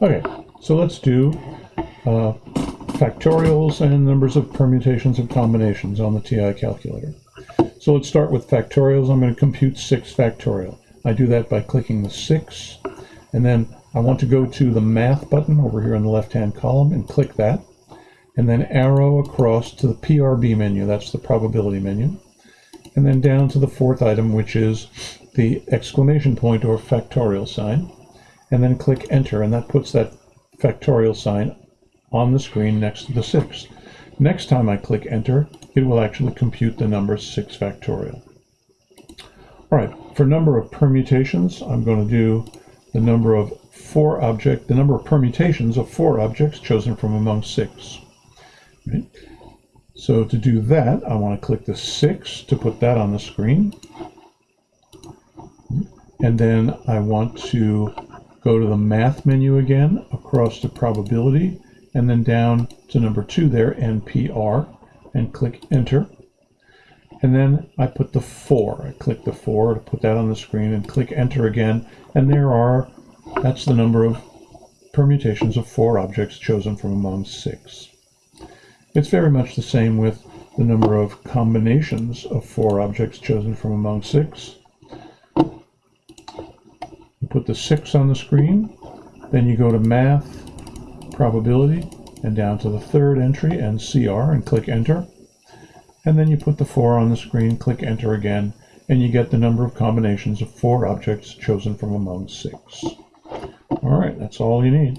Okay, so let's do uh, factorials and numbers of permutations of combinations on the TI calculator. So let's start with factorials. I'm going to compute 6 factorial. I do that by clicking the 6, and then I want to go to the Math button over here in the left-hand column and click that, and then arrow across to the PRB menu, that's the probability menu, and then down to the fourth item, which is the exclamation point or factorial sign and then click enter and that puts that factorial sign on the screen next to the 6. Next time I click enter, it will actually compute the number 6 factorial. All right, for number of permutations, I'm going to do the number of four object, the number of permutations of four objects chosen from among six. Right? So to do that, I want to click the 6 to put that on the screen. And then I want to Go to the math menu again, across to probability, and then down to number two there, NPR, and click enter. And then I put the four. I click the four to put that on the screen and click enter again. And there are, that's the number of permutations of four objects chosen from among six. It's very much the same with the number of combinations of four objects chosen from among six put the 6 on the screen. Then you go to Math, Probability, and down to the third entry, NCR, and click Enter. And then you put the 4 on the screen, click Enter again, and you get the number of combinations of four objects chosen from among six. All right, that's all you need.